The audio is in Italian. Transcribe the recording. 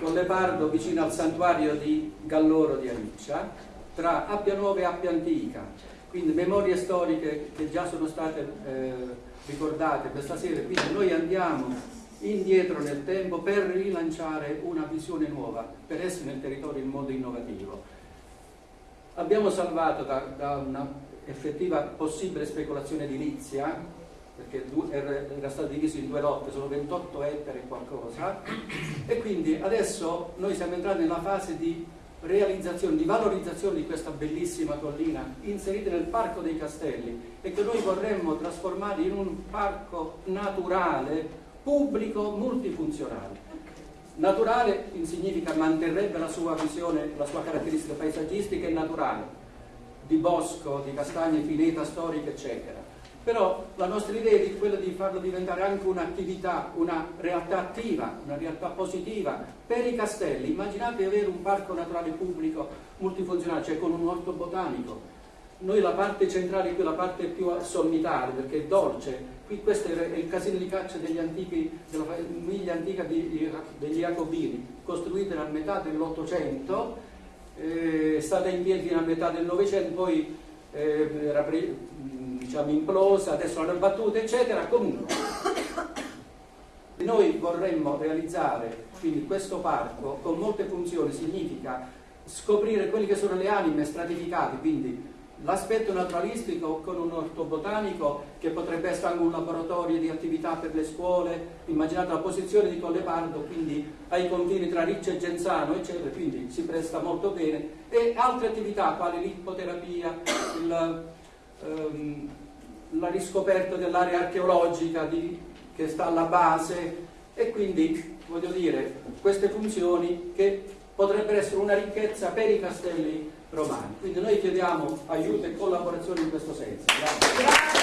Collepardo vicino al santuario di Galloro di Aniccia, tra Appia Nuova e Appia Antica, quindi memorie storiche che già sono state eh, ricordate questa sera, quindi noi andiamo indietro nel tempo per rilanciare una visione nuova, per essere nel territorio in modo innovativo. Abbiamo salvato da, da una effettiva possibile speculazione edilizia, perché era stato diviso in due lotte, sono 28 ettari e qualcosa, e quindi adesso noi siamo entrati nella fase di realizzazione, di valorizzazione di questa bellissima collina inserita nel Parco dei Castelli e che noi vorremmo trasformare in un parco naturale pubblico multifunzionale. Naturale significa manterrebbe la sua visione, la sua caratteristica paesaggistica e naturale, di bosco, di castagne, pineta storica, eccetera. Però la nostra idea è quella di farlo diventare anche un'attività, una realtà attiva, una realtà positiva per i castelli. Immaginate avere un parco naturale pubblico multifunzionale, cioè con un orto botanico, noi la parte centrale qui, la parte più sommitale, perché è dolce, qui questo è il casino di caccia degli antichi, della famiglia antica degli Jacobini, costruita a metà dell'Ottocento, eh, è stata in piedi fino a metà del Novecento, poi eh, era diciamo, implosa, adesso l'hanno battuta, eccetera. Comunque, noi vorremmo realizzare quindi questo parco con molte funzioni, significa scoprire quelle che sono le anime stratificate, quindi L'aspetto naturalistico con un orto botanico che potrebbe essere anche un laboratorio di attività per le scuole, immaginate la posizione di Collepardo, quindi ai confini tra Riccio e Genzano, eccetera, quindi si presta molto bene, e altre attività quali l'ippoterapia, il, ehm, la riscoperta dell'area archeologica di, che sta alla base e quindi, voglio dire, queste funzioni che potrebbero essere una ricchezza per i castelli romani. Quindi noi chiediamo aiuto e collaborazione in questo senso. Grazie.